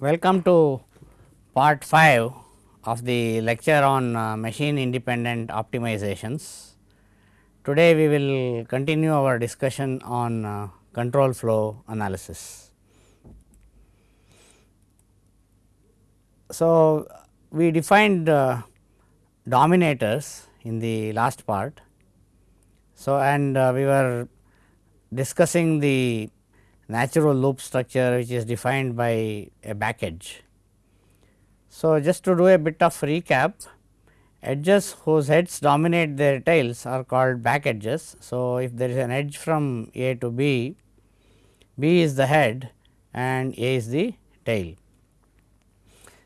Welcome to part 5 of the lecture on uh, machine independent optimizations. Today we will continue our discussion on uh, control flow analysis. So, we defined uh, dominators in the last part. So, and uh, we were discussing the natural loop structure which is defined by a back edge. So, just to do a bit of recap edges whose heads dominate their tails are called back edges. So, if there is an edge from A to B, B is the head and A is the tail.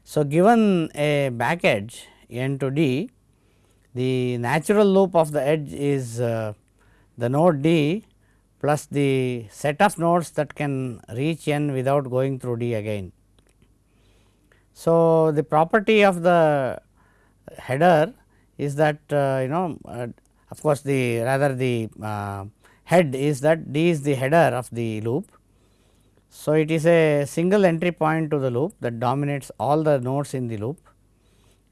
So, given a back edge n to d, the natural loop of the edge is uh, the node d plus the set of nodes that can reach n without going through d again. So, the property of the header is that uh, you know uh, of course, the rather the uh, head is that d is the header of the loop. So, it is a single entry point to the loop that dominates all the nodes in the loop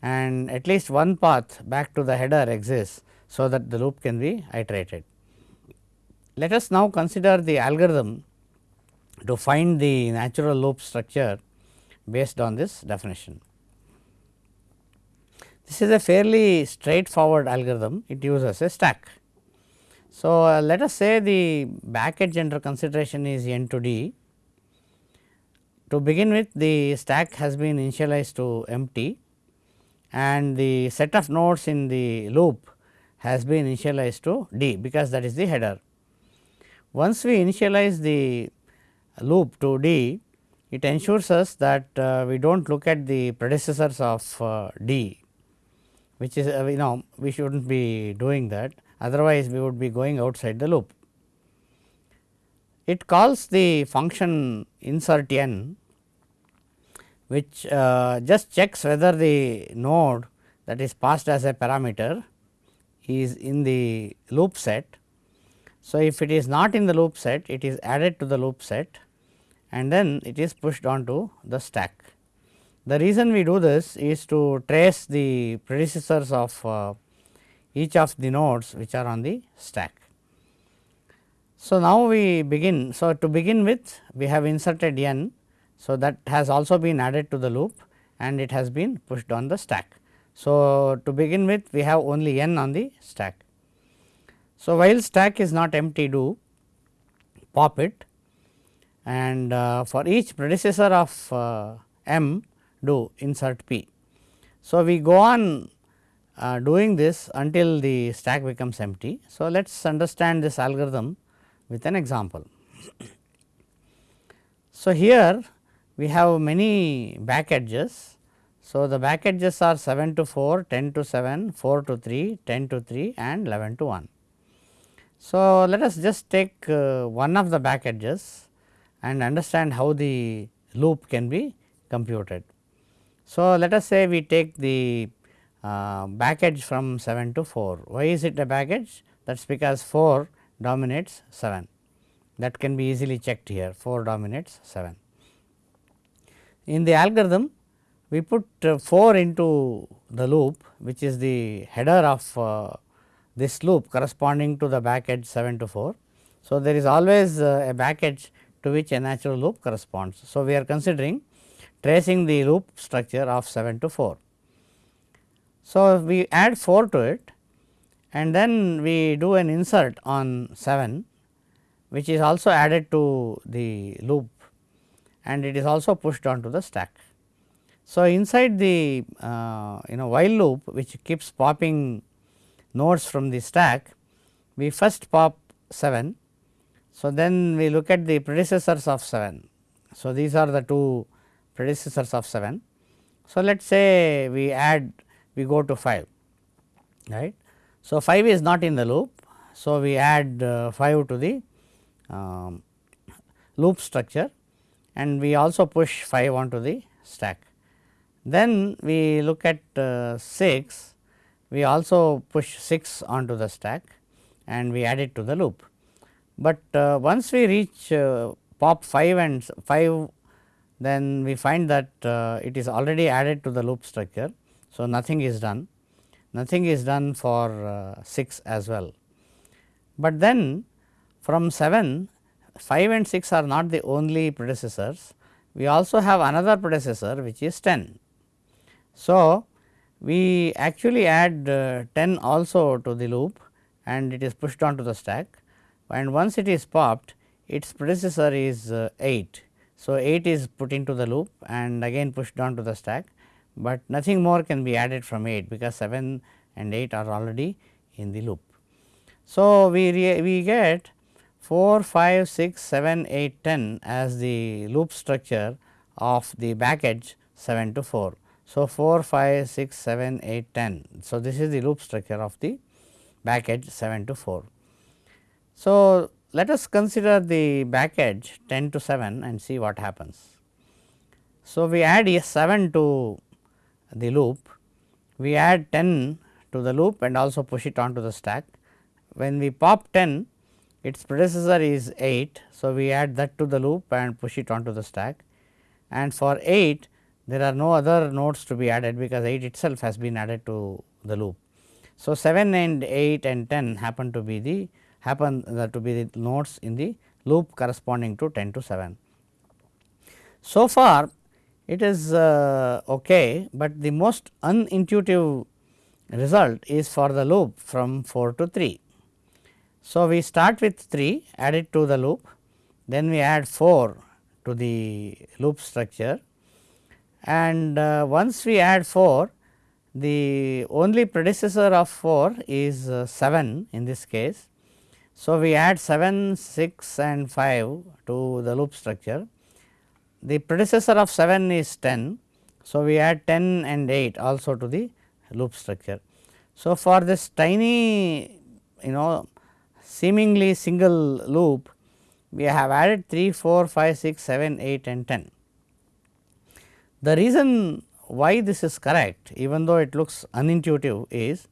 and at least one path back to the header exists. So, that the loop can be iterated. Let us now consider the algorithm to find the natural loop structure based on this definition. This is a fairly straightforward algorithm, it uses a stack. So, uh, let us say the back edge under consideration is n to d. To begin with the stack has been initialized to empty and the set of nodes in the loop has been initialized to d because that is the header. Once we initialize the loop to d, it ensures us that uh, we do not look at the predecessors of uh, d, which is uh, you know we should not be doing that otherwise we would be going outside the loop. It calls the function insert n which uh, just checks whether the node that is passed as a parameter is in the loop set. So, if it is not in the loop set it is added to the loop set and then it is pushed onto the stack. The reason we do this is to trace the predecessors of uh, each of the nodes which are on the stack. So, now we begin. So, to begin with we have inserted n so, that has also been added to the loop and it has been pushed on the stack. So, to begin with we have only n on the stack. So, while stack is not empty do pop it and uh, for each predecessor of uh, m do insert p. So, we go on uh, doing this until the stack becomes empty. So, let us understand this algorithm with an example. So, here we have many back edges. So, the back edges are 7 to 4, 10 to 7, 4 to 3, 10 to 3 and 11 to 1. So, let us just take uh, one of the back edges and understand how the loop can be computed. So, let us say we take the uh, back edge from 7 to 4. Why is it a back edge? That is because 4 dominates 7 that can be easily checked here 4 dominates 7. In the algorithm we put uh, 4 into the loop which is the header of uh, this loop corresponding to the back edge 7 to 4. So, there is always uh, a back edge to which a natural loop corresponds. So, we are considering tracing the loop structure of 7 to 4. So, we add 4 to it and then we do an insert on 7 which is also added to the loop and it is also pushed onto the stack. So, inside the uh, you know while loop which keeps popping nodes from the stack, we first pop 7. So, then we look at the predecessors of 7. So, these are the two predecessors of 7. So, let us say we add we go to 5 right. So, 5 is not in the loop. So, we add uh, 5 to the um, loop structure and we also push 5 onto the stack. Then we look at uh, 6, we also push 6 onto the stack and we add it to the loop. But uh, once we reach uh, pop 5 and 5 then we find that uh, it is already added to the loop structure. So, nothing is done, nothing is done for uh, 6 as well. But then from 7, 5 and 6 are not the only predecessors, we also have another predecessor which is 10. So, we actually add uh, 10 also to the loop and it is pushed onto the stack and once it is popped its predecessor is uh, 8. So, 8 is put into the loop and again pushed down to the stack, but nothing more can be added from 8 because 7 and 8 are already in the loop. So, we, we get 4, 5, 6, 7, 8, 10 as the loop structure of the back edge 7 to 4. So, 4, 5, 6, 7, 8, 10. So, this is the loop structure of the back edge 7 to 4. So, let us consider the back edge 10 to 7 and see what happens. So, we add a 7 to the loop, we add 10 to the loop and also push it onto the stack. When we pop 10, its predecessor is 8. So, we add that to the loop and push it onto the stack and for 8 there are no other nodes to be added because 8 itself has been added to the loop. So, 7 and 8 and 10 happen to be the happen uh, to be the nodes in the loop corresponding to 10 to 7. So far it is uh, okay, but the most unintuitive result is for the loop from 4 to 3. So, we start with 3 add it to the loop, then we add 4 to the loop structure and uh, once we add 4 the only predecessor of 4 is uh, 7 in this case so, we add 7, 6 and 5 to the loop structure. The predecessor of 7 is 10. So, we add 10 and 8 also to the loop structure. So, for this tiny you know seemingly single loop we have added 3, 4, 5, 6, 7, 8 and 10. The reason why this is correct even though it looks unintuitive is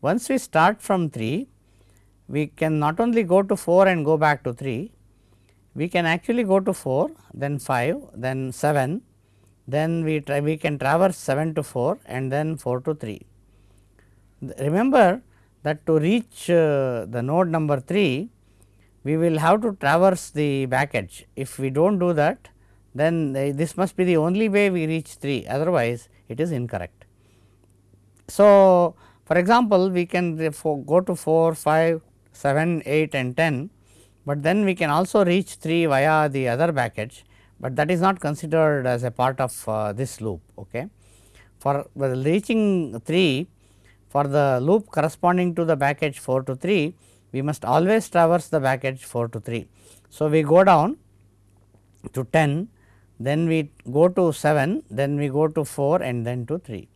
once we start from 3 we can not only go to 4 and go back to 3, we can actually go to 4, then 5, then 7, then we try we can traverse 7 to 4 and then 4 to 3. Remember that to reach uh, the node number 3, we will have to traverse the back edge. If we do not do that, then this must be the only way we reach 3, otherwise it is incorrect. So, for example, we can go to 4, 5, 7, 8 and 10, but then we can also reach 3 via the other back edge, but that is not considered as a part of uh, this loop. Okay. For reaching 3 for the loop corresponding to the back edge 4 to 3, we must always traverse the back edge 4 to 3. So, we go down to 10, then we go to 7, then we go to 4 and then to 3.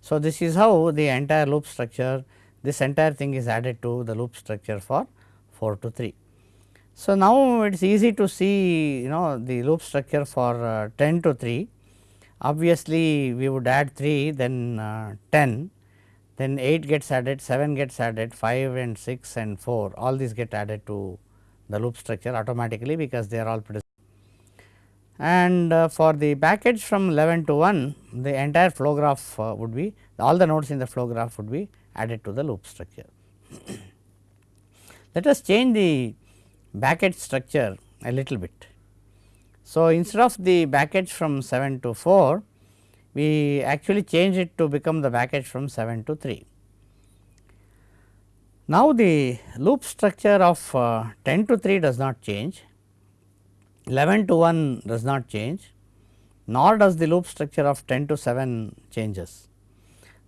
So, this is how the entire loop structure this entire thing is added to the loop structure for 4 to 3. So, now it is easy to see you know the loop structure for uh, 10 to 3. Obviously, we would add 3 then uh, 10 then 8 gets added 7 gets added 5 and 6 and 4 all these get added to the loop structure automatically because they are all. And uh, for the back edge from 11 to 1 the entire flow graph uh, would be all the nodes in the flow graph would be added to the loop structure. Let us change the back edge structure a little bit. So, instead of the back edge from 7 to 4, we actually change it to become the back edge from 7 to 3. Now, the loop structure of uh, 10 to 3 does not change, 11 to 1 does not change, nor does the loop structure of 10 to 7 changes.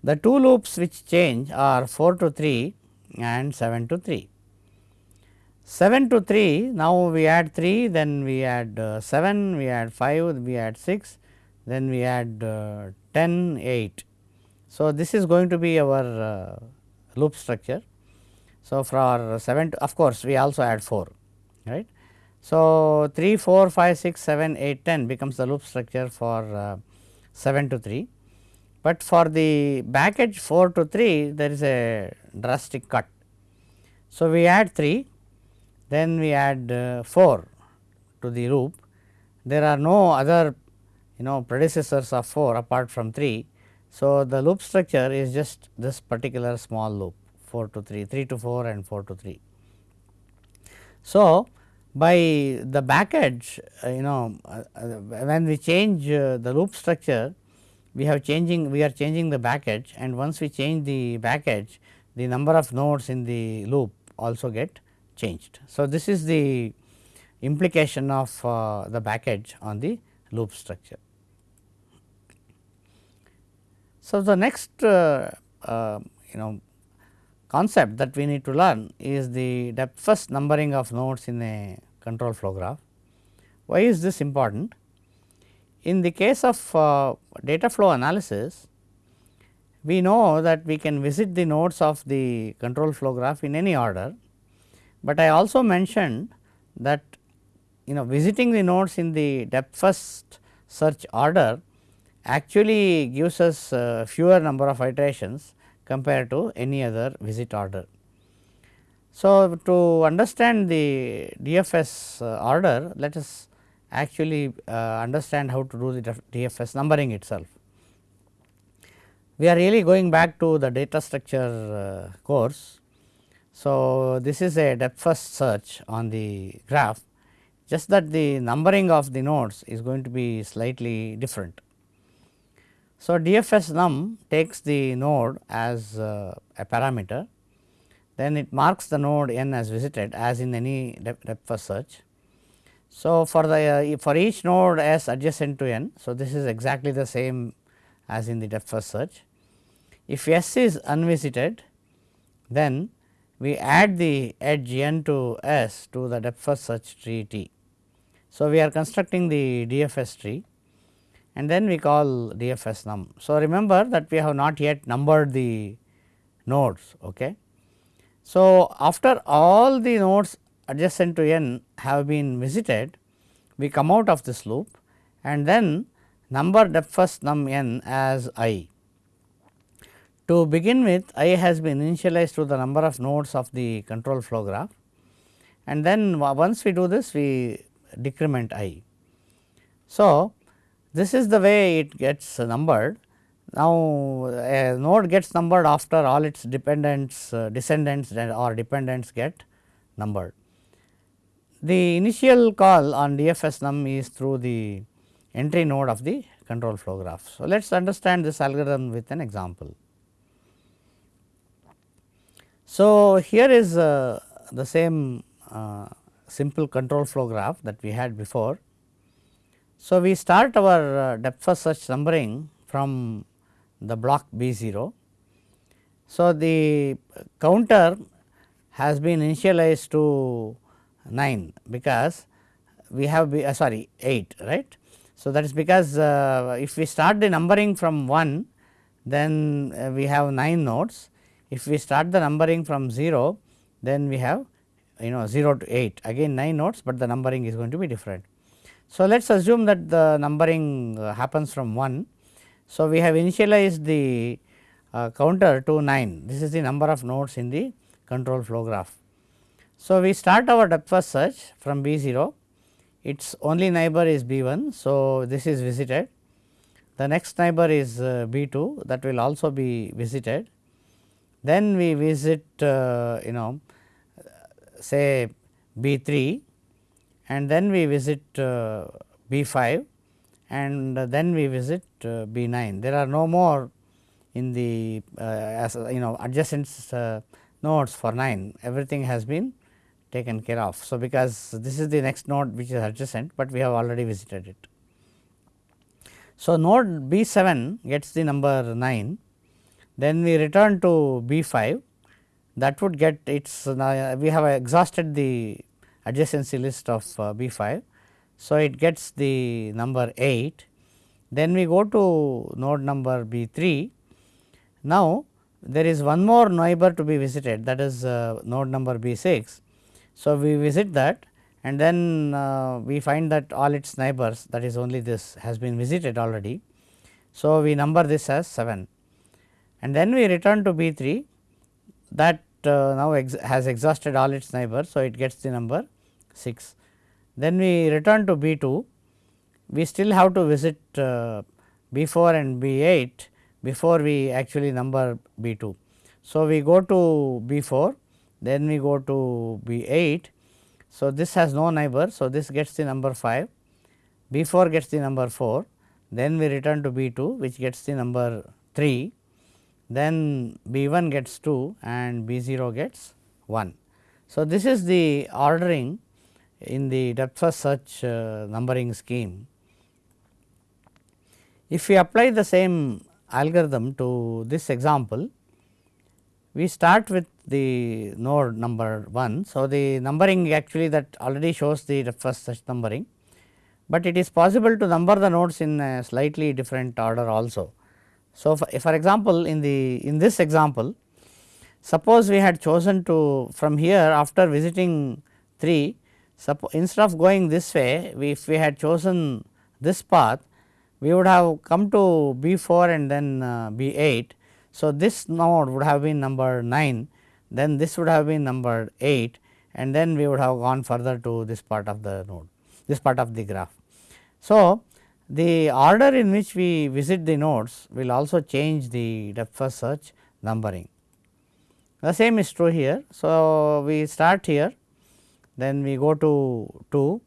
The two loops which change are 4 to 3 and 7 to 3. 7 to 3 now we add 3 then we add uh, 7 we add 5 we add 6 then we add uh, 10 8. So, this is going to be our uh, loop structure. So, for 7 to, of course, we also add 4 right. So, 3 4 5 6 7 8 10 becomes the loop structure for uh, 7 to 3 but for the back edge 4 to 3 there is a drastic cut. So, we add 3 then we add uh, 4 to the loop there are no other you know predecessors of 4 apart from 3. So, the loop structure is just this particular small loop 4 to 3, 3 to 4 and 4 to 3. So, by the back edge uh, you know uh, uh, when we change the loop structure we have changing we are changing the back edge and once we change the back edge the number of nodes in the loop also get changed. So, this is the implication of uh, the back edge on the loop structure. So, the next uh, uh, you know concept that we need to learn is the depth first numbering of nodes in a control flow graph. Why is this important? In the case of uh, data flow analysis, we know that we can visit the nodes of the control flow graph in any order, but I also mentioned that you know visiting the nodes in the depth first search order actually gives us uh, fewer number of iterations compared to any other visit order. So, to understand the DFS uh, order let us actually uh, understand how to do the DFS numbering itself. We are really going back to the data structure uh, course. So, this is a depth first search on the graph just that the numbering of the nodes is going to be slightly different. So, DFS num takes the node as a parameter, then it marks the node n as visited as in any depth, first search. So, for the uh, for each node s adjacent to n, so this is exactly the same as in the depth first search. If s is unvisited, then we add the edge n to s to the depth first search tree t. So, we are constructing the DFS tree and then we call DFS num. So, remember that we have not yet numbered the nodes. Okay. So, after all the nodes adjacent to n have been visited, we come out of this loop and then number depth first num n as i. To begin with i has been initialized to the number of nodes of the control flow graph and then once we do this we decrement i. So, this is the way it gets numbered. Now, a node gets numbered after all its dependents, uh, descendants or dependents get numbered. The initial call on DFS num is through the entry node of the control flow graph. So, let us understand this algorithm with an example. So, here is uh, the same uh, simple control flow graph that we had before. So, we start our uh, depth first search numbering from the block B 0. So, the counter has been initialized to 9 because we have be, uh, sorry 8 right. So, that is because uh, if we start the numbering from 1 then uh, we have 9 nodes. If we start the numbering from 0 then we have you know 0 to 8 again 9 nodes, but the numbering is going to be different. So, let us assume that the numbering uh, happens from 1. So, we have initialized the uh, counter to 9 this is the number of nodes in the control flow graph. So, we start our depth first search from B 0 its only neighbor is B 1. So, this is visited the next neighbor is uh, B 2 that will also be visited. Then we visit uh, you know say B 3 and then we visit uh, B 5 and then we visit uh, B 9. There are no more in the uh, as you know adjacent uh, nodes for 9 everything has been taken care of. So, because this is the next node which is adjacent, but we have already visited it. So, node B 7 gets the number 9, then we return to B 5 that would get its we have exhausted the adjacency list of B 5. So, it gets the number 8 then we go to node number B 3. Now, there is one more neighbor to be visited that is uh, node number B 6. So, we visit that and then uh, we find that all its neighbors that is only this has been visited already. So, we number this as 7 and then we return to B 3 that uh, now ex has exhausted all its neighbors. So, it gets the number 6. Then we return to B 2 we still have to visit uh, B 4 and B 8 before we actually number B 2. So, we go to B 4 then we go to B 8. So, this has no neighbor. So, this gets the number 5 B 4 gets the number 4 then we return to B 2 which gets the number 3 then B 1 gets 2 and B 0 gets 1. So, this is the ordering in the depth first search uh, numbering scheme. If we apply the same algorithm to this example, we start with the node number 1. So, the numbering actually that already shows the depth first search numbering, but it is possible to number the nodes in a slightly different order also. So, for, for example, in the in this example suppose we had chosen to from here after visiting 3 instead of going this way we, if we had chosen this path we would have come to B 4 and then uh, B 8. So, this node would have been number 9 then this would have been number 8 and then we would have gone further to this part of the node this part of the graph. So, the order in which we visit the nodes will also change the depth first search numbering. The same is true here. So, we start here, then we go to 2,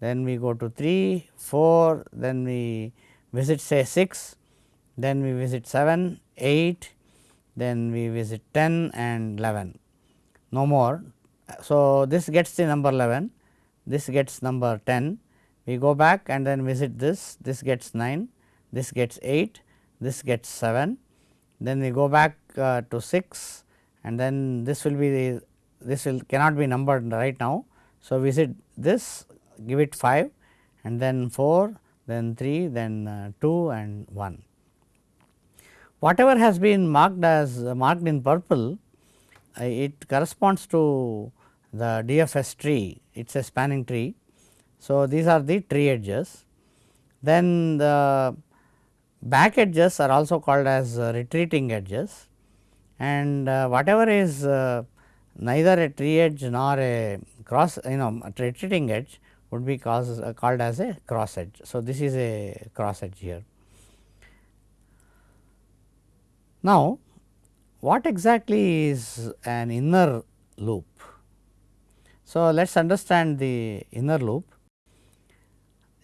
then we go to 3, 4, then we visit say 6, then we visit 7, 8, then we visit 10 and 11, no more. So, this gets the number 11, this gets number 10, we go back and then visit this, this gets 9, this gets 8, this gets 7, then we go back uh, to 6 and then this will be the this will cannot be numbered right now. So, visit this give it 5 and then 4 then 3 then uh, 2 and 1. Whatever has been marked as uh, marked in purple uh, it corresponds to the DFS tree it is a spanning tree so, these are the tree edges. Then the back edges are also called as retreating edges and whatever is neither a tree edge nor a cross you know retreating edge would be cause, uh, called as a cross edge. So, this is a cross edge here. Now, what exactly is an inner loop? So, let us understand the inner loop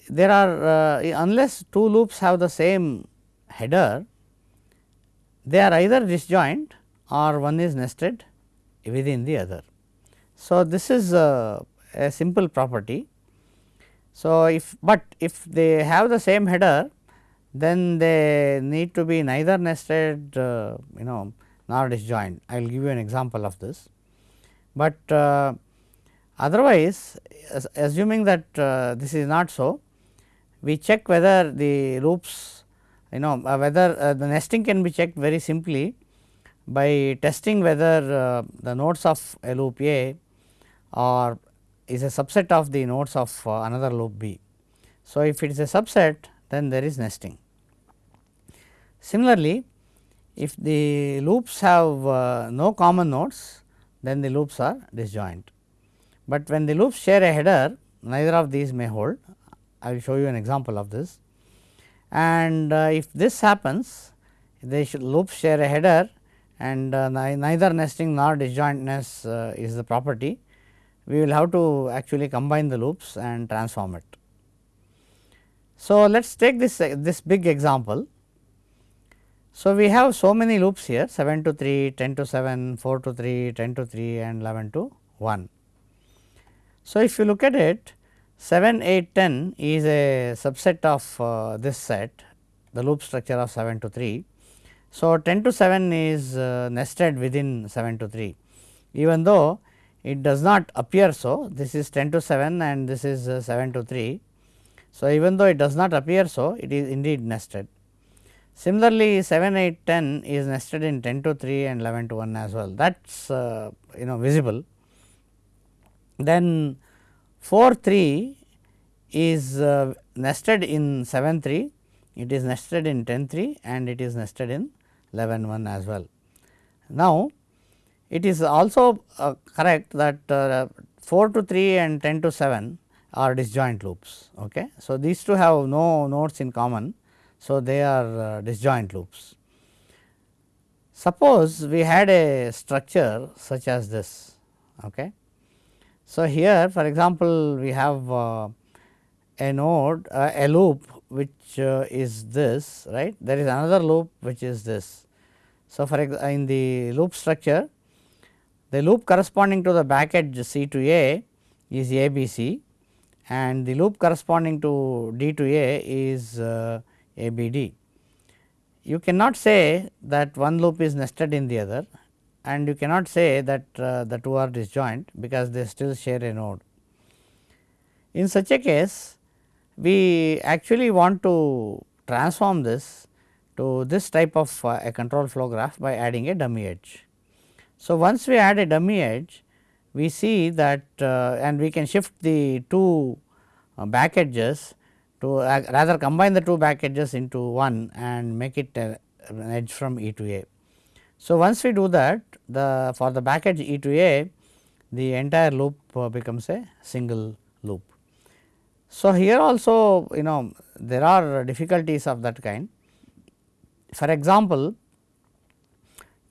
there are uh, unless two loops have the same header, they are either disjoint or one is nested within the other. So, this is a, a simple property. So, if but if they have the same header then they need to be neither nested uh, you know nor disjoint. I will give you an example of this. But uh, otherwise assuming that uh, this is not so we check whether the loops you know uh, whether uh, the nesting can be checked very simply by testing whether uh, the nodes of a loop A or is a subset of the nodes of uh, another loop B. So, if it is a subset then there is nesting. Similarly, if the loops have uh, no common nodes then the loops are disjoint, but when the loops share a header neither of these may hold I will show you an example of this. And uh, if this happens, they should loops share a header and uh, neither nesting nor disjointness uh, is the property. We will have to actually combine the loops and transform it. So, let us take this this big example. So, we have so many loops here 7 to 3, 10 to 7, 4 to 3, 10 to 3 and 11 to 1. So, if you look at it 7, 8, 10 is a subset of uh, this set the loop structure of 7 to 3. So, 10 to 7 is uh, nested within 7 to 3 even though it does not appear so this is 10 to 7 and this is uh, 7 to 3. So, even though it does not appear so it is indeed nested. Similarly, 7, 8, 10 is nested in 10 to 3 and 11 to 1 as well that is uh, you know visible. Then 4 3 is uh, nested in 7 3, it is nested in 10 3 and it is nested in 11 1 as well. Now, it is also uh, correct that uh, 4 to 3 and 10 to 7 are disjoint loops. Okay. So, these two have no nodes in common. So, they are uh, disjoint loops. Suppose we had a structure such as this. Okay. So, here for example, we have uh, a node uh, a loop which uh, is this right there is another loop which is this. So, for in the loop structure the loop corresponding to the back edge C to A is A B C and the loop corresponding to D to A is uh, A B D. You cannot say that one loop is nested in the other and you cannot say that uh, the two are disjoint because they still share a node. In such a case we actually want to transform this to this type of uh, a control flow graph by adding a dummy edge. So, once we add a dummy edge we see that uh, and we can shift the two uh, back edges to rather combine the two back edges into one and make it an edge from E to A. So, once we do that the for the back edge E to A the entire loop becomes a single loop. So, here also you know there are difficulties of that kind. For example,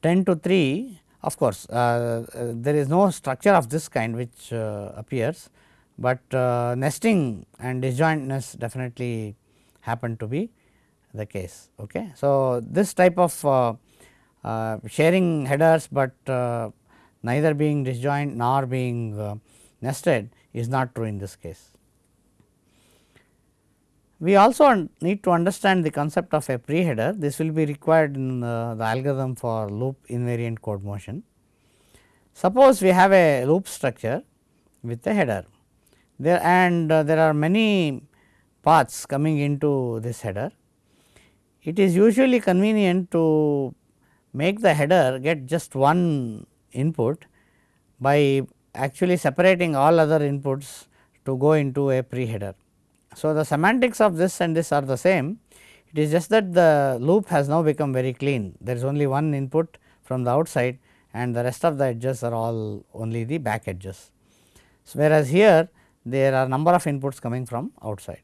10 to 3 of course, uh, there is no structure of this kind which uh, appears, but uh, nesting and disjointness definitely happen to be the case. Okay. So, this type of uh, sharing headers, but neither being disjoint nor being nested is not true in this case. We also need to understand the concept of a pre-header. This will be required in uh, the algorithm for loop invariant code motion. Suppose we have a loop structure with a header there and uh, there are many paths coming into this header. It is usually convenient to make the header get just one input by actually separating all other inputs to go into a pre-header. So, the semantics of this and this are the same, it is just that the loop has now become very clean. There is only one input from the outside and the rest of the edges are all only the back edges. So, whereas here there are a number of inputs coming from outside.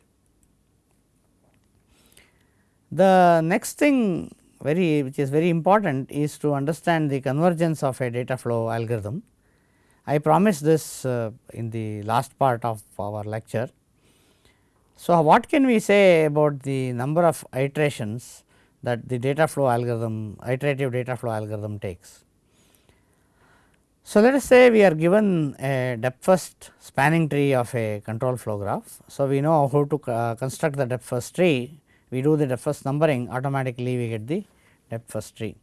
The next thing very which is very important is to understand the convergence of a data flow algorithm. I promised this uh, in the last part of our lecture. So, what can we say about the number of iterations that the data flow algorithm iterative data flow algorithm takes? So, let us say we are given a depth first spanning tree of a control flow graph. So, we know how to uh, construct the depth first tree, we do the depth first numbering automatically we get the depth first tree.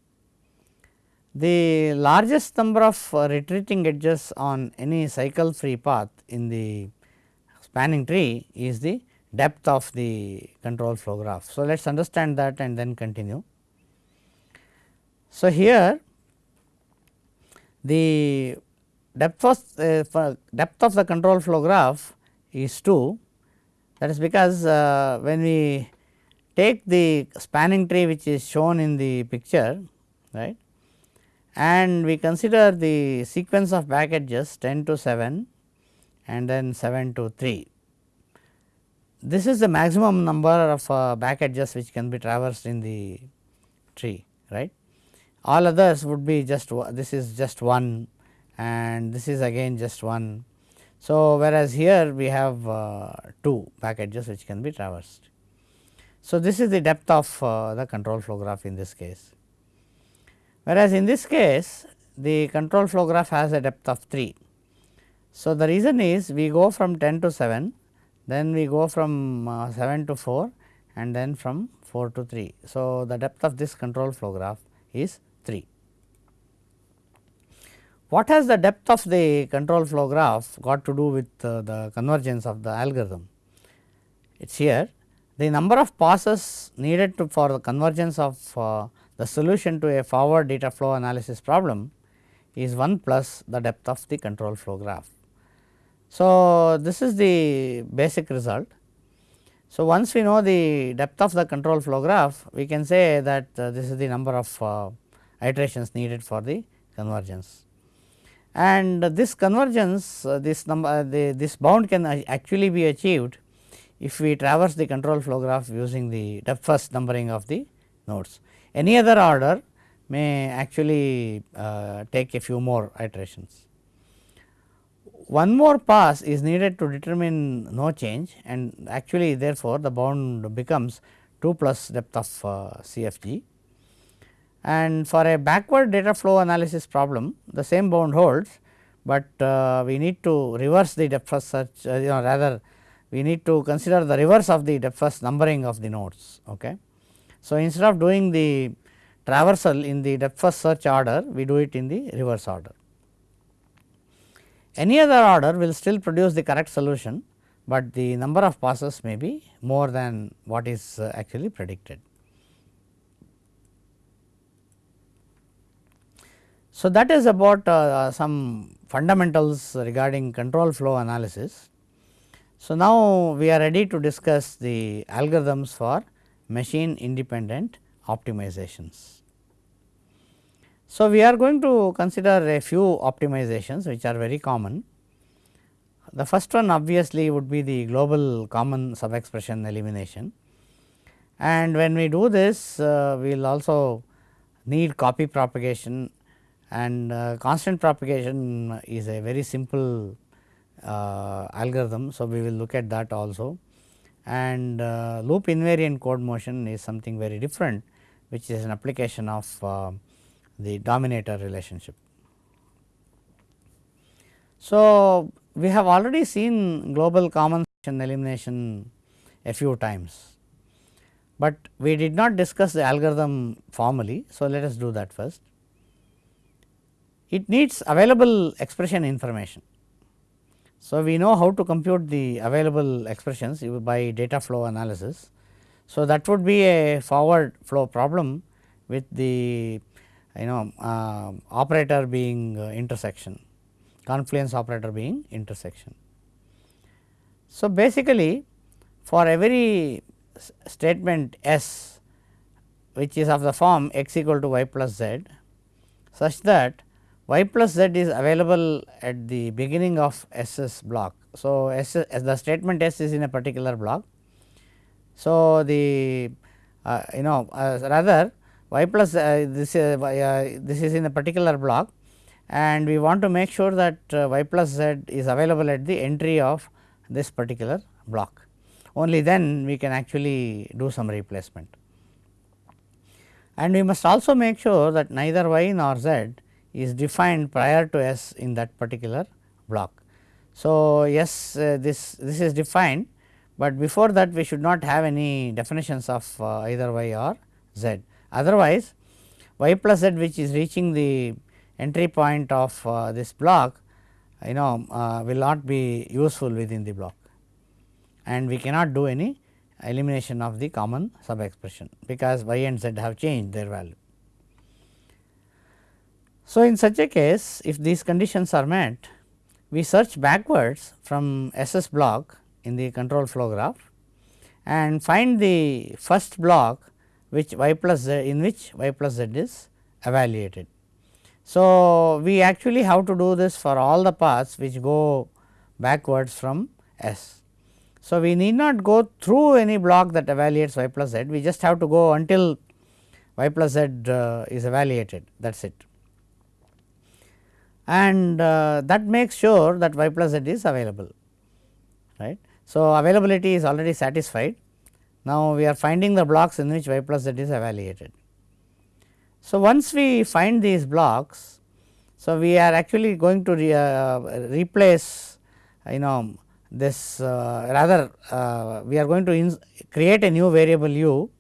The largest number of uh, retreating edges on any cycle free path in the spanning tree is the depth of the control flow graph. So, let us understand that and then continue. So, here the depth of, uh, depth of the control flow graph is 2 that is because uh, when we take the spanning tree which is shown in the picture right and we consider the sequence of back edges 10 to 7 and then 7 to 3 this is the maximum number of uh, back edges which can be traversed in the tree right. All others would be just this is just 1 and this is again just 1. So, whereas here we have uh, 2 back edges which can be traversed. So, this is the depth of uh, the control flow graph in this case. Whereas, in this case the control flow graph has a depth of 3. So, the reason is we go from 10 to 7 then we go from uh, 7 to 4 and then from 4 to 3. So, the depth of this control flow graph is 3. What has the depth of the control flow graph got to do with uh, the convergence of the algorithm? It is here the number of passes needed to for the convergence of uh, the solution to a forward data flow analysis problem is 1 plus the depth of the control flow graph. So, this is the basic result. So, once we know the depth of the control flow graph, we can say that uh, this is the number of uh, iterations needed for the convergence. and this convergence uh, this number uh, the, this bound can actually be achieved if we traverse the control flow graph using the depth first numbering of the nodes. Any other order may actually uh, take a few more iterations. One more pass is needed to determine no change and actually therefore, the bound becomes 2 plus depth of uh, CFG. And for a backward data flow analysis problem the same bound holds, but uh, we need to reverse the depth first search uh, you know rather we need to consider the reverse of the depth first numbering of the nodes. Okay. So, instead of doing the traversal in the depth first search order, we do it in the reverse order. Any other order will still produce the correct solution, but the number of passes may be more than what is uh, actually predicted. So, that is about uh, some fundamentals regarding control flow analysis. So, now we are ready to discuss the algorithms for machine independent optimizations. So, we are going to consider a few optimizations which are very common. The first one obviously would be the global common subexpression elimination and when we do this uh, we will also need copy propagation and uh, constant propagation is a very simple uh, algorithm. So, we will look at that also and uh, loop invariant code motion is something very different which is an application of uh, the dominator relationship. So, we have already seen global common elimination a few times, but we did not discuss the algorithm formally. So, let us do that first. It needs available expression information. So, we know how to compute the available expressions by data flow analysis. So, that would be a forward flow problem with the you know uh, operator being uh, intersection confluence operator being intersection. So, basically for every statement S which is of the form x equal to y plus z such that y plus z is available at the beginning of S's block. So, S as the statement S is in a particular block. So, the uh, you know uh, rather y plus uh, this uh, uh, this is in a particular block and we want to make sure that y plus z is available at the entry of this particular block. Only then we can actually do some replacement. And we must also make sure that neither y nor z is defined prior to S in that particular block. So, yes uh, this, this is defined, but before that we should not have any definitions of uh, either y or z. Otherwise, y plus z which is reaching the entry point of uh, this block you know uh, will not be useful within the block and we cannot do any elimination of the common sub expression because y and z have changed their value. So, in such a case if these conditions are met we search backwards from SS block in the control flow graph and find the first block which y plus z in which y plus z is evaluated. So, we actually have to do this for all the paths which go backwards from S. So, we need not go through any block that evaluates y plus z, we just have to go until y plus z uh, is evaluated that is it. And uh, that makes sure that y plus z is available right. So, availability is already satisfied now, we are finding the blocks in which y plus z is evaluated. So, once we find these blocks, so we are actually going to re, uh, replace you know this uh, rather uh, we are going to create a new variable u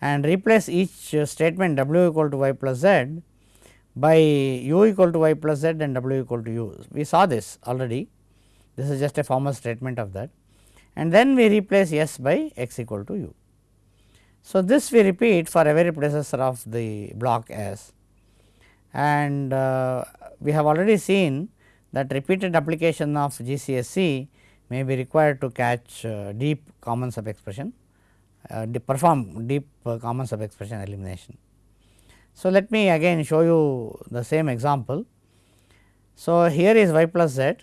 and replace each statement w equal to y plus z by u equal to y plus z and w equal to u. We saw this already, this is just a formal statement of that and then we replace S by x equal to u. So, this we repeat for every predecessor of the block S and uh, we have already seen that repeated application of GCSE may be required to catch uh, deep common sub expression uh, perform deep uh, common sub expression elimination. So, let me again show you the same example. So, here is y plus z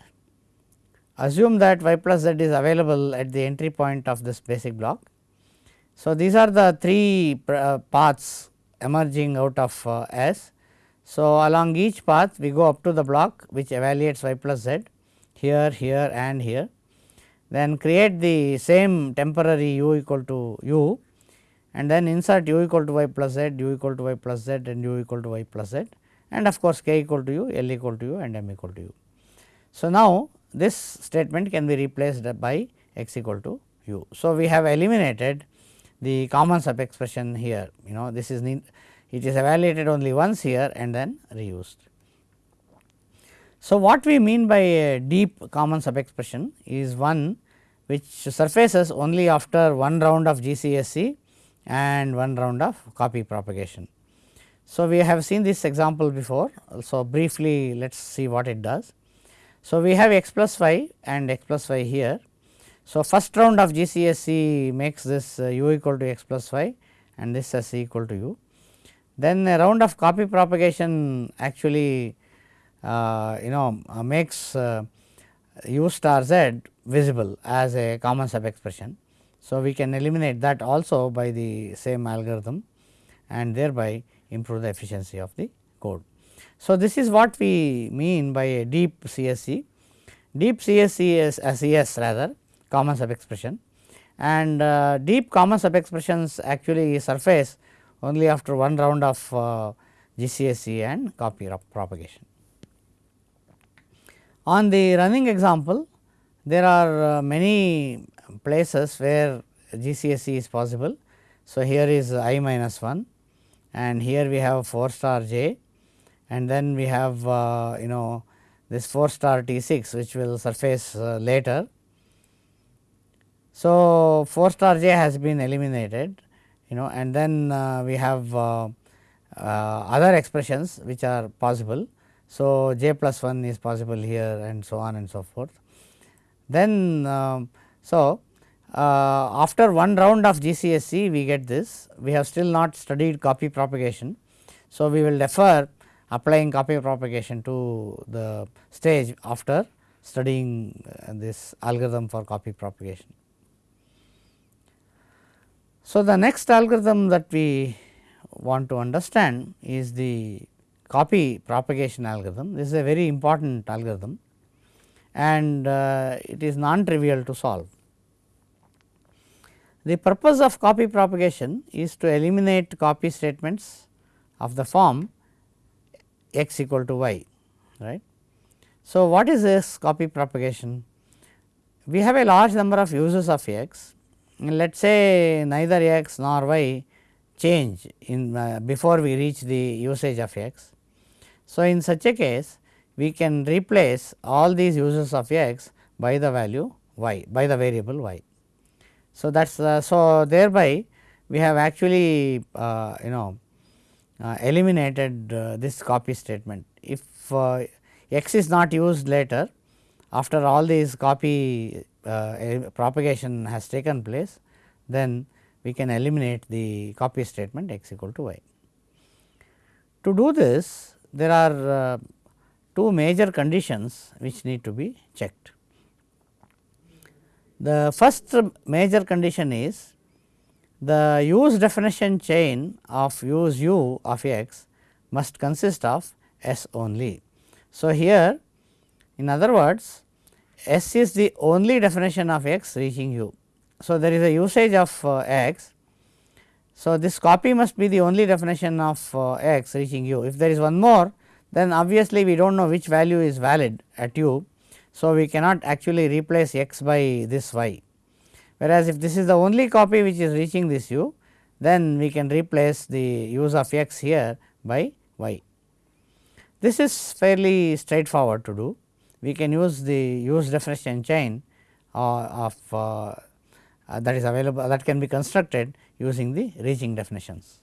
assume that y plus z is available at the entry point of this basic block. So, these are the three uh, paths emerging out of uh, S. So, along each path we go up to the block which evaluates y plus z here, here and here. Then create the same temporary u equal to u and then insert u equal to y plus z, u equal to y plus z and u equal to y plus z and of course, k equal to u, l equal to u and m equal to u. So, now this statement can be replaced by x equal to u. So, we have eliminated the common sub expression here you know this is it is evaluated only once here and then reused. So, what we mean by a deep common sub expression is one which surfaces only after one round of GCSE and one round of copy propagation. So, we have seen this example before. So, briefly let us see what it does. So, we have x plus y and x plus y here. So, first round of GCSE makes this uh, u equal to x plus y and this as equal to u. Then a round of copy propagation actually uh, you know uh, makes uh, u star z visible as a common sub expression. So, we can eliminate that also by the same algorithm and thereby improve the efficiency of the code. So, this is what we mean by a deep CSE. Deep CSE is a CS rather common sub expression and uh, deep common sub expressions actually surface only after one round of uh, GCSE and copy propagation. On the running example, there are uh, many places where GCSE is possible. So, here is i minus 1 and here we have 4 star j and then we have uh, you know this 4 star T 6 which will surface uh, later. So, 4 star j has been eliminated you know and then uh, we have other expressions which are possible. So, j plus 1 is possible here and so on and so forth. Then um, so uh, after one round of GCSE we get this we have still not studied copy propagation. So, we will defer applying copy propagation to the stage after studying uh, this algorithm for copy propagation. So, the next algorithm that we want to understand is the copy propagation algorithm. This is a very important algorithm and uh, it is non trivial to solve. The purpose of copy propagation is to eliminate copy statements of the form x equal to y right. So, what is this copy propagation? We have a large number of uses of x and let us say neither x nor y change in uh, before we reach the usage of x. So, in such a case we can replace all these uses of x by the value y by the variable y. So, that is uh, so thereby we have actually uh, you know eliminated uh, this copy statement. If uh, x is not used later after all these copy uh, propagation has taken place then we can eliminate the copy statement x equal to y. To do this there are two major conditions which need to be checked. The first major condition is the use definition chain of use u of x must consist of S only. So, here in other words S is the only definition of x reaching u. So, there is a usage of uh, x. So, this copy must be the only definition of uh, x reaching u. If there is one more then obviously, we do not know which value is valid at u so, we cannot actually replace x by this y, whereas if this is the only copy which is reaching this u, then we can replace the use of x here by y. This is fairly straightforward to do. We can use the use definition chain uh, of uh, uh, that is available that can be constructed using the reaching definitions.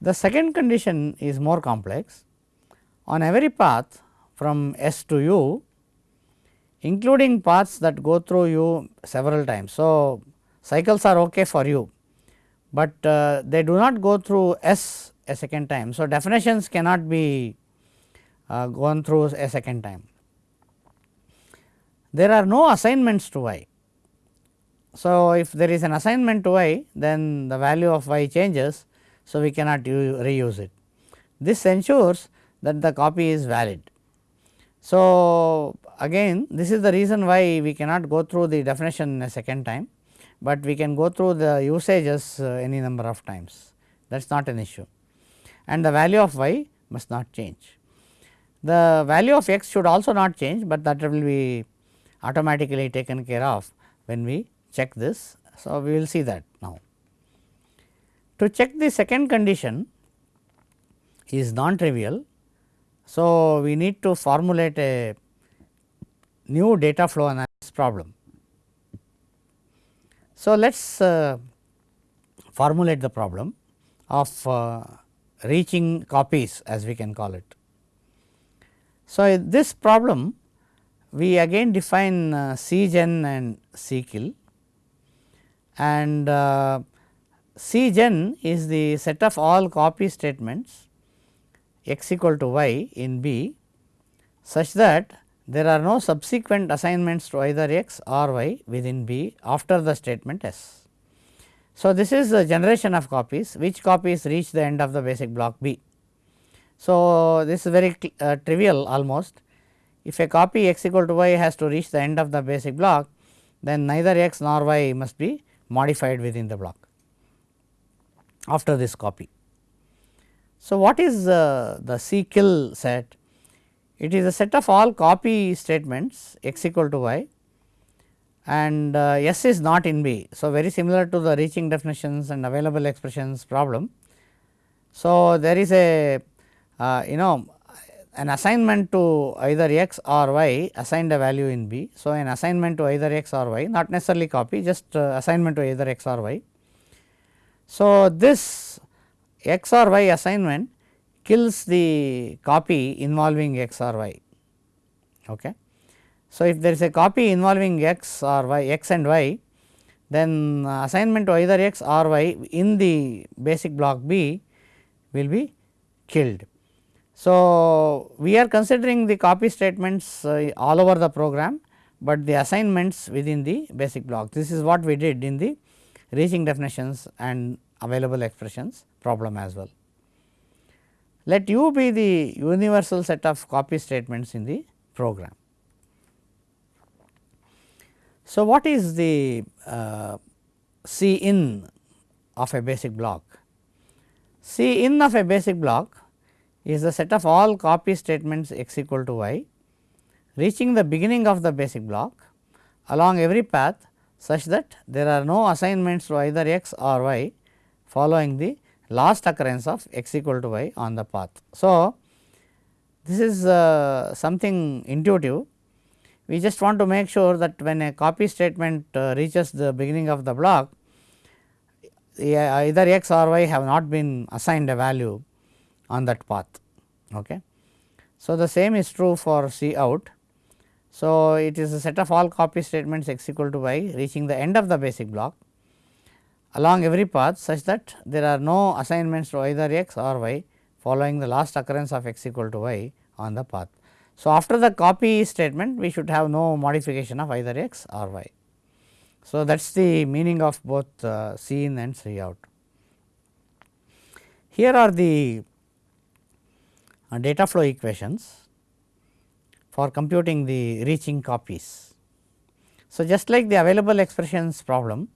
The second condition is more complex. On every path from S to U including paths that go through u several times. So, cycles are ok for u, but uh, they do not go through S a second time. So, definitions cannot be uh, gone through a second time. There are no assignments to y. So, if there is an assignment to y then the value of y changes. So, we cannot reuse it. This ensures that the copy is valid. So, again this is the reason why we cannot go through the definition a second time, but we can go through the usages uh, any number of times that is not an issue and the value of y must not change. The value of x should also not change, but that will be automatically taken care of when we check this. So, we will see that now. To check the second condition is non trivial. So, we need to formulate a new data flow analysis problem. So, let us uh, formulate the problem of uh, reaching copies as we can call it. So, this problem we again define uh, CGen and CKill and uh, CGen is the set of all copy statements x equal to y in B such that there are no subsequent assignments to either x or y within B after the statement S. So, this is the generation of copies which copies reach the end of the basic block B. So, this is very uh, trivial almost if a copy x equal to y has to reach the end of the basic block then neither x nor y must be modified within the block after this copy. So, what is uh, the C kill set? It is a set of all copy statements x equal to y and uh, S is not in B. So, very similar to the reaching definitions and available expressions problem. So, there is a uh, you know an assignment to either x or y assigned a value in B. So, an assignment to either x or y not necessarily copy just uh, assignment to either x or y. So, this x or y assignment kills the copy involving x or y. Okay. So, if there is a copy involving x or y x and y then uh, assignment to either x or y in the basic block B will be killed. So, we are considering the copy statements uh, all over the program, but the assignments within the basic block this is what we did in the reaching definitions and available expressions problem as well. Let u be the universal set of copy statements in the program. So, what is the uh, C in of a basic block? C in of a basic block is the set of all copy statements x equal to y reaching the beginning of the basic block along every path such that there are no assignments to either x or y following the last occurrence of x equal to y on the path. So, this is uh, something intuitive we just want to make sure that when a copy statement uh, reaches the beginning of the block either x or y have not been assigned a value on that path. Okay. So, the same is true for C out. So, it is a set of all copy statements x equal to y reaching the end of the basic block along every path such that there are no assignments to either x or y following the last occurrence of x equal to y on the path. So, after the copy statement we should have no modification of either x or y. So, that is the meaning of both uh, C in and C out. Here are the uh, data flow equations for computing the reaching copies. So, just like the available expressions problem,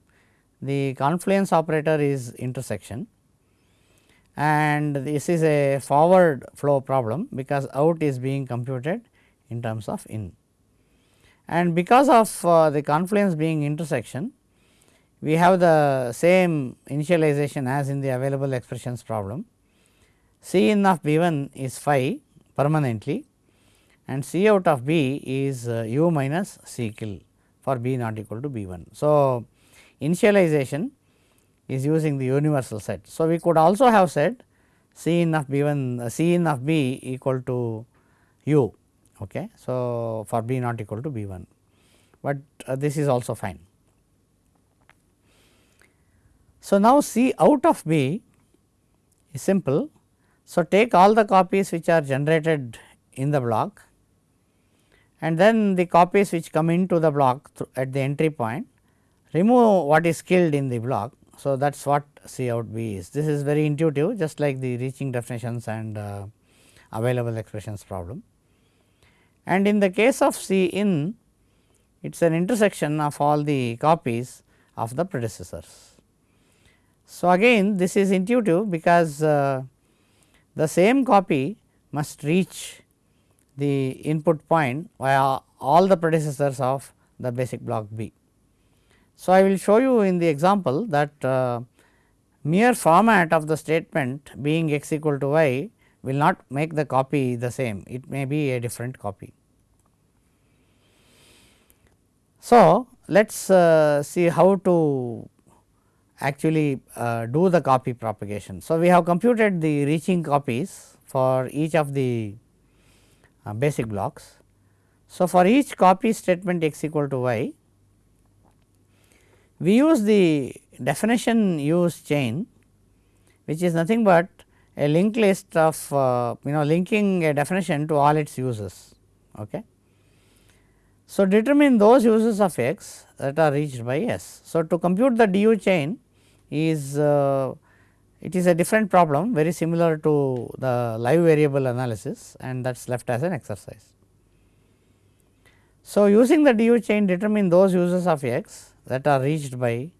the confluence operator is intersection and this is a forward flow problem because out is being computed in terms of in. And because of uh, the confluence being intersection, we have the same initialization as in the available expressions problem. C in of B 1 is phi permanently and C out of B is uh, u minus C kill for B not equal to B 1. So, initialization is using the universal set. So, we could also have said C in of B 1 uh, C in of B equal to u. Okay. So, for B not equal to B 1, but uh, this is also fine. So, now C out of B is simple. So, take all the copies which are generated in the block and then the copies which come into the block at the entry point remove what is killed in the block. So, that is what C out B is. This is very intuitive just like the reaching definitions and uh, available expressions problem. And in the case of C in it is an intersection of all the copies of the predecessors. So, again this is intuitive because uh, the same copy must reach the input point via all the predecessors of the basic block B. So, I will show you in the example that uh, mere format of the statement being x equal to y will not make the copy the same, it may be a different copy. So, let us uh, see how to actually uh, do the copy propagation. So, we have computed the reaching copies for each of the uh, basic blocks. So, for each copy statement x equal to y, we use the definition use chain which is nothing but a linked list of uh, you know linking a definition to all its uses. Okay. So, determine those uses of x that are reached by S. So, to compute the DU chain is uh, it is a different problem very similar to the live variable analysis and that is left as an exercise. So, using the DU chain determine those uses of x that are reached by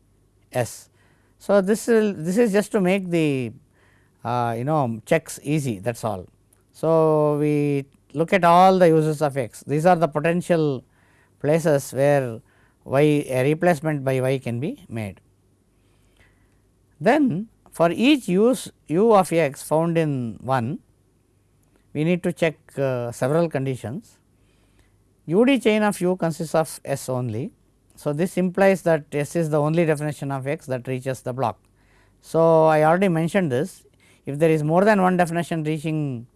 S. So, this will this is just to make the uh, you know checks easy that is all. So, we look at all the uses of x these are the potential places where y a replacement by y can be made. Then for each use u of x found in 1 we need to check uh, several conditions. UD chain of u consists of S only. So, this implies that S is the only definition of x that reaches the block. So, I already mentioned this if there is more than one definition reaching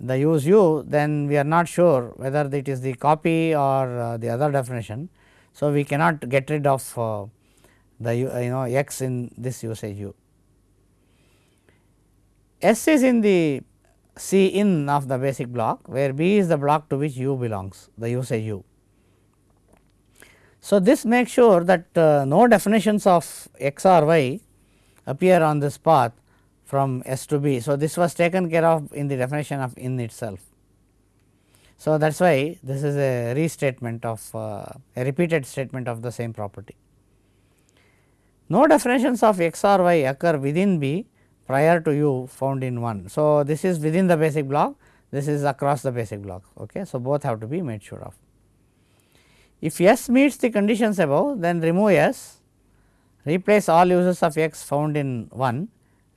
the use u then we are not sure whether it is the copy or uh, the other definition. So, we cannot get rid of uh, the you know x in this usage u. S is in the C in of the basic block where B is the block to which u belongs the usage u. So, this makes sure that uh, no definitions of x or y appear on this path from S to B. So, this was taken care of in the definition of in itself. So, that is why this is a restatement of uh, a repeated statement of the same property. No definitions of x or y occur within B prior to u found in 1. So, this is within the basic block, this is across the basic block. Okay. So, both have to be made sure of. If S meets the conditions above, then remove S, replace all uses of x found in 1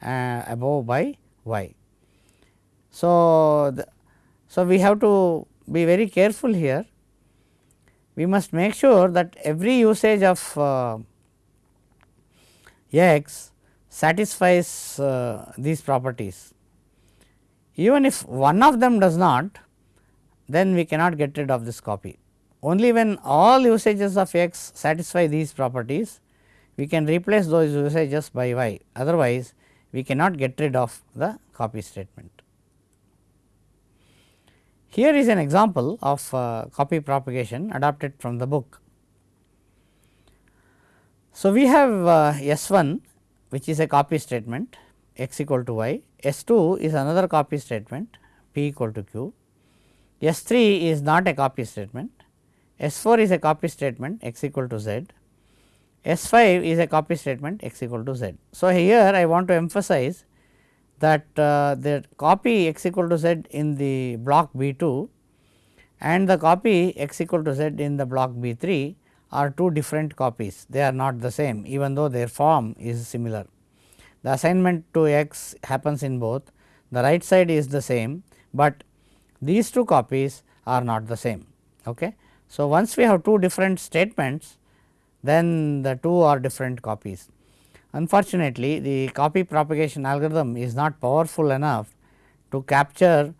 uh, above by y. So, the, so we have to be very careful here. We must make sure that every usage of uh, x satisfies uh, these properties. Even if one of them does not, then we cannot get rid of this copy. Only when all usages of x satisfy these properties, we can replace those usages by y. Otherwise, we cannot get rid of the copy statement. Here is an example of uh, copy propagation adapted from the book. So, we have uh, S 1 which is a copy statement x equal to y, S 2 is another copy statement p equal to q, S 3 is not a copy statement, S 4 is a copy statement x equal to z, S 5 is a copy statement x equal to z. So, here I want to emphasize that uh, the copy x equal to z in the block B 2 and the copy x equal to z in the block B 3 are two different copies, they are not the same even though their form is similar. The assignment to x happens in both, the right side is the same, but these two copies are not the same. Okay. So, once we have two different statements then the two are different copies. Unfortunately, the copy propagation algorithm is not powerful enough to capture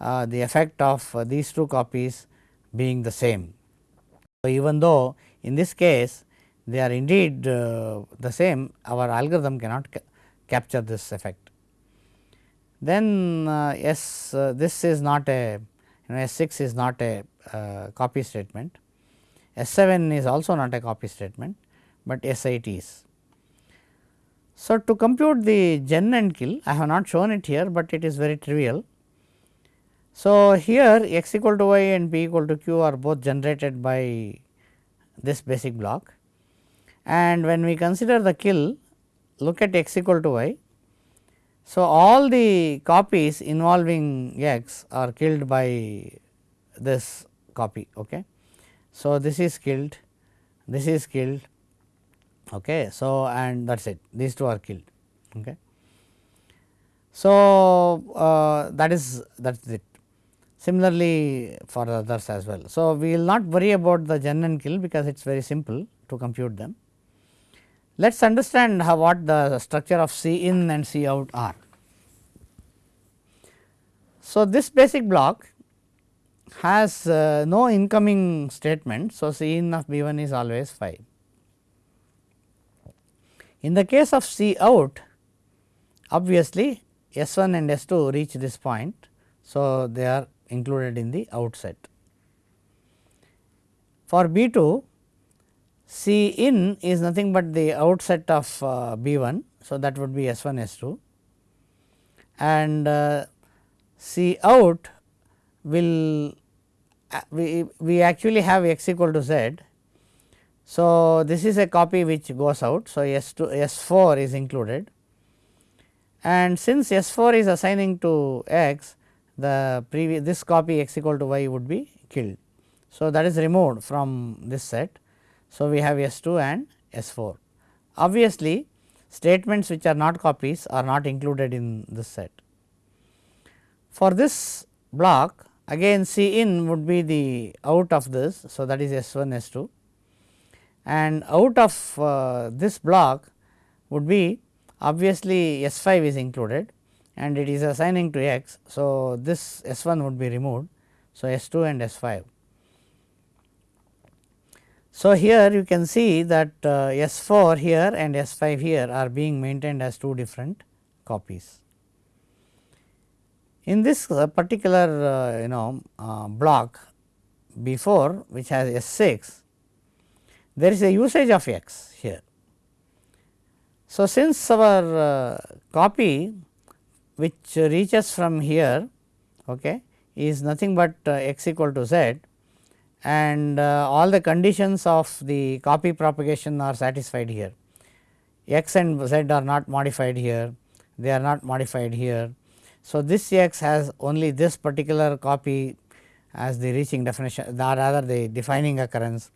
uh, the effect of uh, these two copies being the same. So, even though in this case they are indeed uh, the same, our algorithm cannot ca capture this effect. Then uh, yes, uh, this is not a you know S 6 is not a Uh, copy statement, S 7 is also not a copy statement, but S 8 is. So, to compute the gen and kill I have not shown it here, but it is very trivial. So, here x equal to y and p equal to q are both generated by this basic block and when we consider the kill look at x equal to y. So, all the copies involving x are killed by this copy. Okay. So, this is killed, this is killed, okay. so and that is it these two are killed. Okay. So, uh, that is that is it similarly for others as well. So, we will not worry about the gen and kill because it is very simple to compute them. Let us understand how what the structure of C in and C out are. So, this basic block has uh, no incoming statement. So, C in of B 1 is always phi. In the case of C out obviously, S 1 and S 2 reach this point. So, they are included in the outset. For B 2 C in is nothing but the outset of uh, B 1. So, that would be S 1 S 2 and uh, C out will uh, we, we actually have x equal to z. So, this is a copy which goes out. So, S 2 S 4 is included and since S 4 is assigning to x the previous this copy x equal to y would be killed. So, that is removed from this set so, we have S 2 and S 4. Obviously, statements which are not copies are not included in this set. For this block again C in would be the out of this. So, that is S 1 S 2 and out of uh, this block would be obviously S 5 is included and it is assigning to x. So, this S 1 would be removed. So, S 2 and S 5 so, here you can see that uh, S 4 here and S 5 here are being maintained as two different copies. In this uh, particular uh, you know uh, block B 4 which has S 6 there is a usage of x here. So, since our copy which reaches from here okay, is nothing but x equal to z and all the conditions of the copy propagation are satisfied here. x and z are not modified here, they are not modified here. So, this x has only this particular copy as the reaching definition or rather the defining occurrence.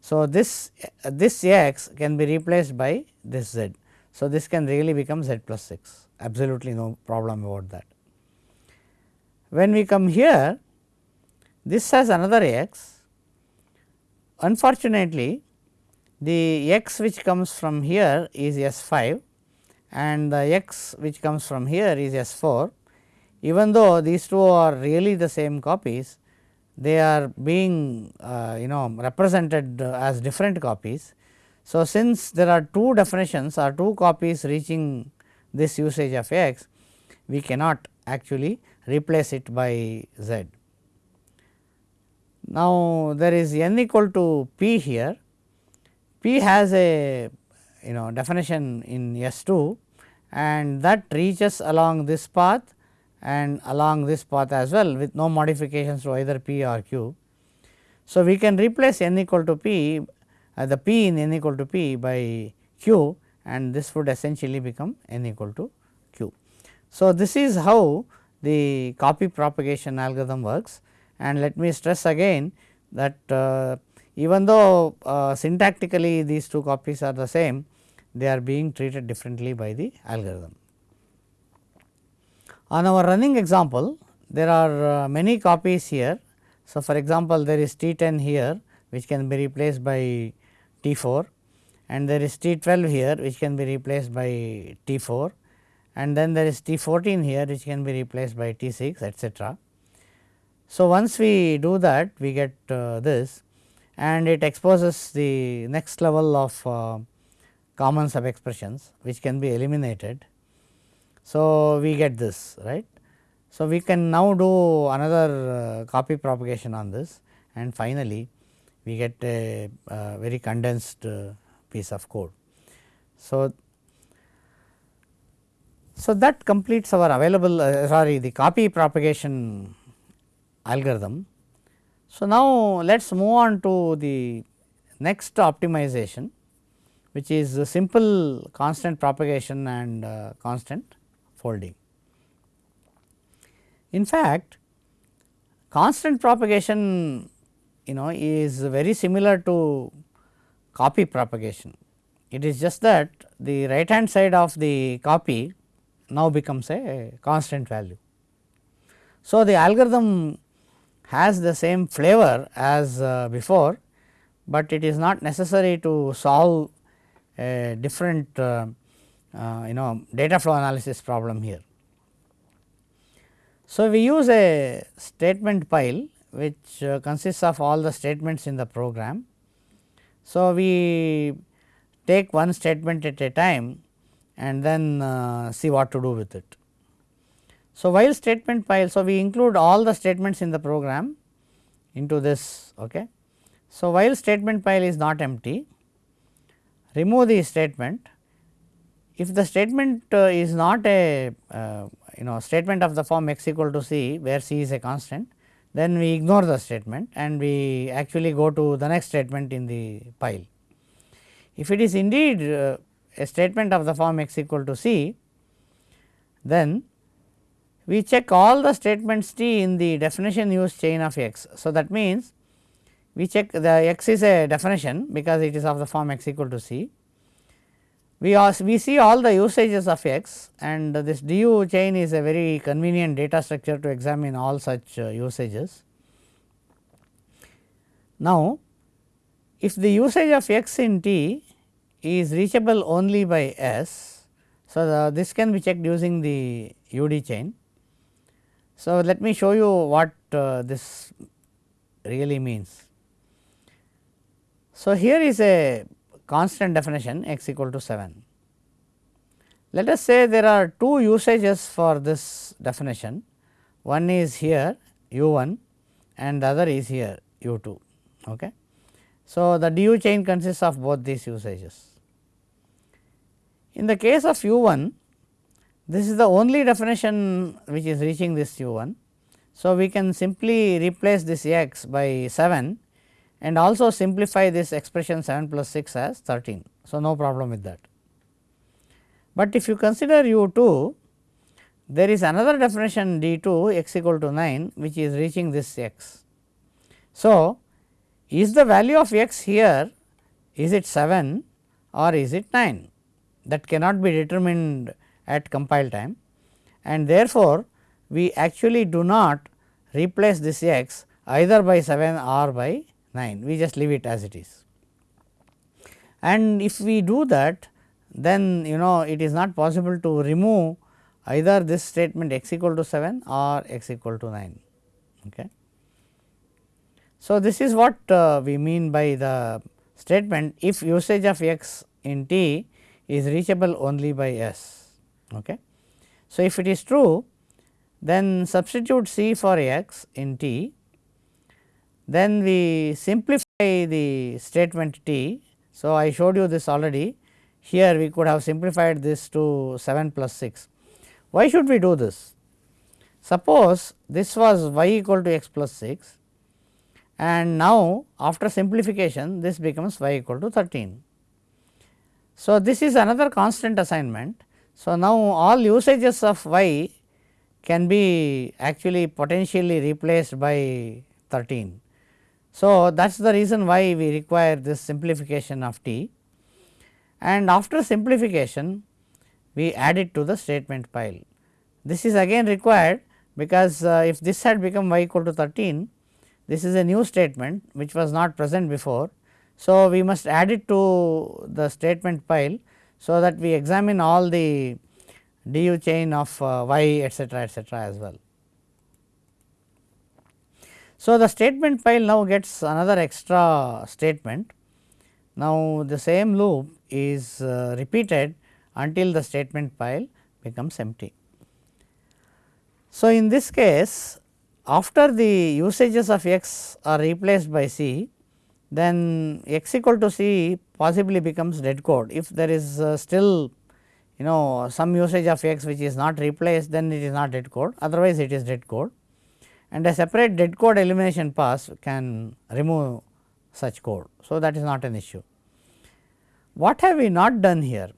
So, this this x can be replaced by this z. So, this can really become z plus 6 absolutely no problem about that. When we come here this has another x Unfortunately, the x which comes from here is S 5 and the x which comes from here is S 4. Even though these two are really the same copies, they are being uh, you know represented as different copies. So, since there are two definitions or two copies reaching this usage of x, we cannot actually replace it by z. Now, there is n equal to p here, p has a you know definition in S 2 and that reaches along this path and along this path as well with no modifications to either p or q. So, we can replace n equal to p uh, the p in n equal to p by q and this would essentially become n equal to q. So, this is how the copy propagation algorithm works and let me stress again that uh, even though uh, syntactically these two copies are the same, they are being treated differently by the algorithm. On our running example, there are uh, many copies here. So, for example, there is T 10 here which can be replaced by T 4 and there is T 12 here which can be replaced by T 4 and then there is T 14 here which can be replaced by T 6 etcetera. So, once we do that we get uh, this and it exposes the next level of uh, common sub expressions which can be eliminated. So, we get this right. So, we can now do another uh, copy propagation on this and finally, we get a, a very condensed uh, piece of code. So, so that completes our available uh, sorry the copy propagation algorithm. So, now let us move on to the next optimization which is simple constant propagation and uh, constant folding. In fact, constant propagation you know is very similar to copy propagation. It is just that the right hand side of the copy now becomes a constant value. So, the algorithm has the same flavor as uh, before, but it is not necessary to solve a different uh, uh, you know data flow analysis problem here. So, we use a statement pile which uh, consists of all the statements in the program. So, we take one statement at a time and then uh, see what to do with it. So, while statement pile, so we include all the statements in the program into this. Okay. So, while statement pile is not empty, remove the statement. If the statement uh, is not a uh, you know statement of the form x equal to c where c is a constant, then we ignore the statement and we actually go to the next statement in the pile. If it is indeed uh, a statement of the form x equal to c, then we check all the statements t in the definition use chain of x. So, that means, we check the x is a definition because it is of the form x equal to c. We, also, we see all the usages of x and this du chain is a very convenient data structure to examine all such uh, usages. Now, if the usage of x in t is reachable only by S. So, the, this can be checked using the UD chain. So, let me show you what uh, this really means. So, here is a constant definition x equal to 7. Let us say there are two usages for this definition, one is here u 1 and the other is here u 2. Okay. So, the du chain consists of both these usages. In the case of u 1, this is the only definition which is reaching this u 1. So, we can simply replace this x by 7 and also simplify this expression 7 plus 6 as 13. So, no problem with that. But if you consider u 2, there is another definition d 2 x equal to 9 which is reaching this x. So, is the value of x here is it 7 or is it 9 that cannot be determined at compile time and therefore, we actually do not replace this x either by 7 or by 9 we just leave it as it is. And if we do that then you know it is not possible to remove either this statement x equal to 7 or x equal to 9. Okay. So, this is what uh, we mean by the statement if usage of x in t is reachable only by S. Okay. So, if it is true then substitute C for x in t, then we simplify the statement t. So, I showed you this already here we could have simplified this to 7 plus 6. Why should we do this? Suppose this was y equal to x plus 6 and now after simplification this becomes y equal to 13. So, this is another constant assignment. So, now all usages of y can be actually potentially replaced by 13. So, that is the reason why we require this simplification of t and after simplification we add it to the statement pile. This is again required because uh, if this had become y equal to 13 this is a new statement which was not present before. So, we must add it to the statement pile. So, that we examine all the du chain of uh, y etcetera etcetera as well. So, the statement pile now gets another extra statement. Now, the same loop is uh, repeated until the statement pile becomes empty. So, in this case after the usages of x are replaced by c then x equal to c possibly becomes dead code. If there is uh, still you know some usage of x which is not replaced then it is not dead code otherwise it is dead code and a separate dead code elimination pass can remove such code. So, that is not an issue. What have we not done here?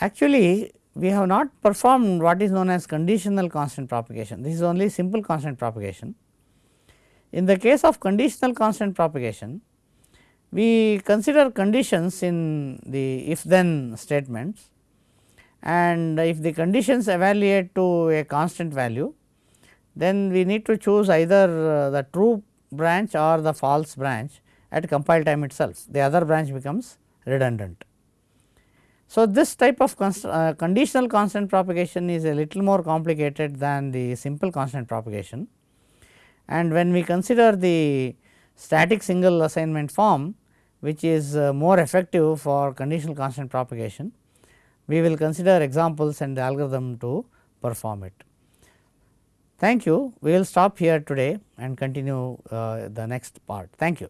Actually we have not performed what is known as conditional constant propagation. This is only simple constant propagation. In the case of conditional constant propagation, we consider conditions in the if then statements and if the conditions evaluate to a constant value, then we need to choose either uh, the true branch or the false branch at compile time itself, the other branch becomes redundant. So, this type of uh, conditional constant propagation is a little more complicated than the simple constant propagation. And when we consider the static single assignment form which is uh, more effective for conditional constant propagation, we will consider examples and the algorithm to perform it. Thank you. We will stop here today and continue uh, the next part. Thank you.